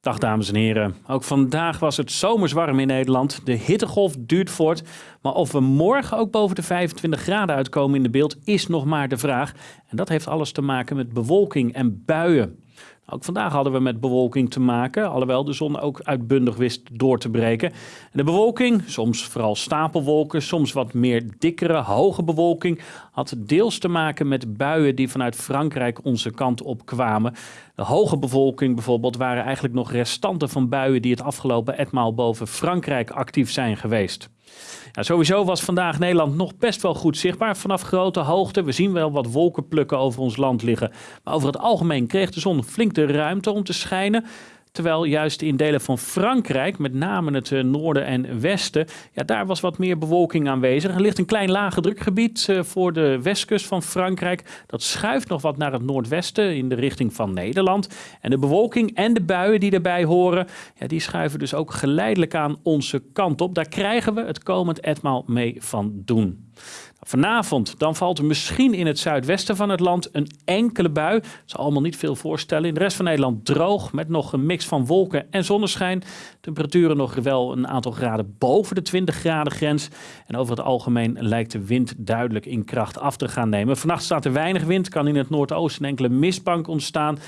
Dag dames en heren. Ook vandaag was het zomers warm in Nederland. De hittegolf duurt voort. Maar of we morgen ook boven de 25 graden uitkomen in de beeld is nog maar de vraag. En dat heeft alles te maken met bewolking en buien. Ook vandaag hadden we met bewolking te maken, alhoewel de zon ook uitbundig wist door te breken. de bewolking, soms vooral stapelwolken, soms wat meer dikkere, hoge bewolking, had deels te maken met buien die vanuit Frankrijk onze kant op kwamen. De hoge bewolking bijvoorbeeld waren eigenlijk nog restanten van buien die het afgelopen etmaal boven Frankrijk actief zijn geweest. Sowieso was vandaag Nederland nog best wel goed zichtbaar vanaf grote hoogte. We zien wel wat wolkenplukken over ons land liggen. Maar over het algemeen kreeg de zon flink de ruimte om te schijnen. Terwijl juist in delen van Frankrijk, met name het eh, noorden en westen, ja, daar was wat meer bewolking aanwezig. Er ligt een klein lage drukgebied eh, voor de westkust van Frankrijk. Dat schuift nog wat naar het noordwesten in de richting van Nederland. En de bewolking en de buien die daarbij horen, ja, die schuiven dus ook geleidelijk aan onze kant op. Daar krijgen we het komend etmaal mee van doen. Vanavond dan valt er misschien in het zuidwesten van het land een enkele bui. Dat zal allemaal niet veel voorstellen. In de rest van Nederland droog met nog een mix van wolken en zonneschijn. Temperaturen nog wel een aantal graden boven de 20 graden grens. En over het algemeen lijkt de wind duidelijk in kracht af te gaan nemen. Vannacht staat er weinig wind, kan in het noordoosten enkele mistbank ontstaan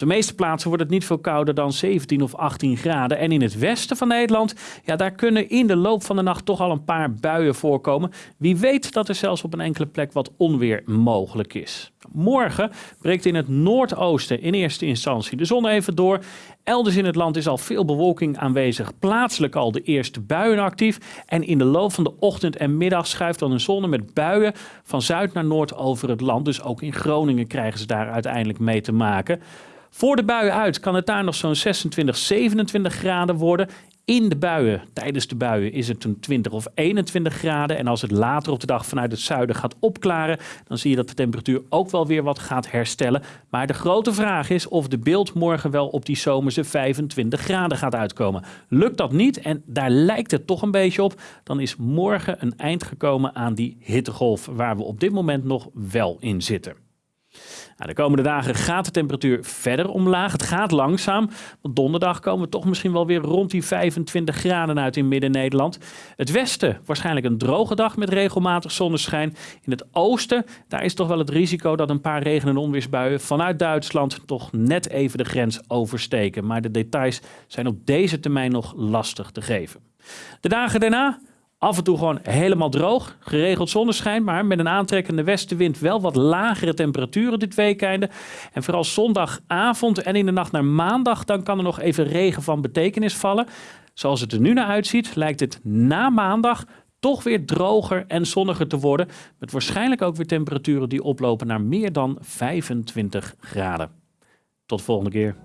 de meeste plaatsen wordt het niet veel kouder dan 17 of 18 graden. En in het westen van Nederland, ja, daar kunnen in de loop van de nacht toch al een paar buien voorkomen. Wie weet dat er zelfs op een enkele plek wat onweer mogelijk is. Morgen breekt in het noordoosten in eerste instantie de zon even door. Elders in het land is al veel bewolking aanwezig, plaatselijk al de eerste buien actief. En in de loop van de ochtend en middag schuift dan een zon met buien van zuid naar noord over het land. Dus ook in Groningen krijgen ze daar uiteindelijk mee te maken. Voor de buien uit kan het daar nog zo'n 26, 27 graden worden. In de buien, tijdens de buien, is het een 20 of 21 graden. En als het later op de dag vanuit het zuiden gaat opklaren, dan zie je dat de temperatuur ook wel weer wat gaat herstellen. Maar de grote vraag is of de beeld morgen wel op die zomerse 25 graden gaat uitkomen. Lukt dat niet, en daar lijkt het toch een beetje op, dan is morgen een eind gekomen aan die hittegolf waar we op dit moment nog wel in zitten. Nou, de komende dagen gaat de temperatuur verder omlaag. Het gaat langzaam. Want donderdag komen we toch misschien wel weer rond die 25 graden uit in Midden-Nederland. Het westen waarschijnlijk een droge dag met regelmatig zonneschijn. In het oosten, daar is toch wel het risico dat een paar regen- en onweersbuien vanuit Duitsland toch net even de grens oversteken. Maar de details zijn op deze termijn nog lastig te geven. De dagen daarna Af en toe gewoon helemaal droog, geregeld zonneschijn, maar met een aantrekkende westenwind wel wat lagere temperaturen dit weekende. En vooral zondagavond en in de nacht naar maandag, dan kan er nog even regen van betekenis vallen. Zoals het er nu naar uitziet, lijkt het na maandag toch weer droger en zonniger te worden. Met waarschijnlijk ook weer temperaturen die oplopen naar meer dan 25 graden. Tot de volgende keer.